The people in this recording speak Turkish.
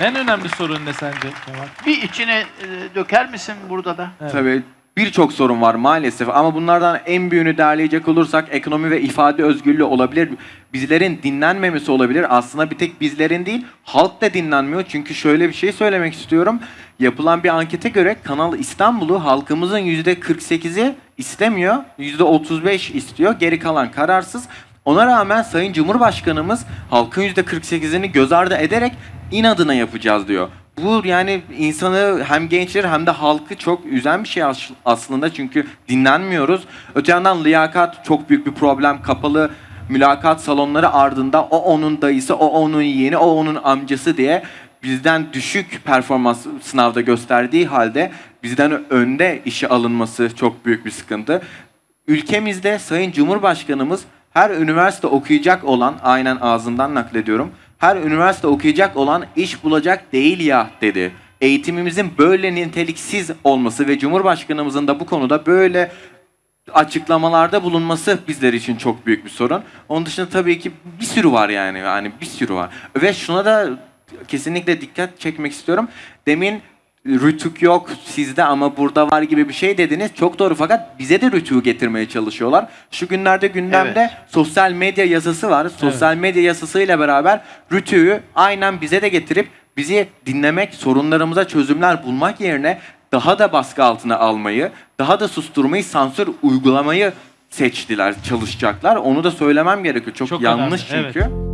En önemli sorun ne sence Kemal? Bir içine e, döker misin burada da? Evet. Tabii birçok sorun var maalesef ama bunlardan en büyüğünü derleyecek olursak ekonomi ve ifade özgürlüğü olabilir. Bizlerin dinlenmemesi olabilir. Aslında bir tek bizlerin değil, halk da dinlenmiyor. Çünkü şöyle bir şey söylemek istiyorum. Yapılan bir ankete göre Kanal İstanbul'u halkımızın %48'i istemiyor, %35 istiyor. Geri kalan kararsız. Ona rağmen Sayın Cumhurbaşkanımız halkın %48'ini göz ardı ederek inadına yapacağız diyor. Bu yani insanı hem gençleri hem de halkı çok üzen bir şey as- aslında çünkü dinlenmiyoruz. Öte yandan liyakat çok büyük bir problem. Kapalı mülakat salonları ardında o onun dayısı, o onun yeğeni, o onun amcası diye bizden düşük performans sınavda gösterdiği halde bizden önde işe alınması çok büyük bir sıkıntı. Ülkemizde Sayın Cumhurbaşkanımız her üniversite okuyacak olan, aynen ağzından naklediyorum, her üniversite okuyacak olan iş bulacak değil ya dedi. Eğitimimizin böyle niteliksiz olması ve Cumhurbaşkanımızın da bu konuda böyle açıklamalarda bulunması bizler için çok büyük bir sorun. Onun dışında tabii ki bir sürü var yani. Yani bir sürü var. Ve şuna da kesinlikle dikkat çekmek istiyorum. Demin rütük yok sizde ama burada var gibi bir şey dediniz. Çok doğru fakat bize de rütüğü getirmeye çalışıyorlar. Şu günlerde gündemde Evet. sosyal medya yasası var. Sosyal medya yasasıyla beraber rütüğü aynen bize de getirip bizi dinlemek, sorunlarımıza çözümler bulmak yerine daha da baskı altına almayı, daha da susturmayı, sansür uygulamayı seçtiler, çalışacaklar. Onu da söylemem gerekiyor. Çok, Çok yanlış önemli, çünkü.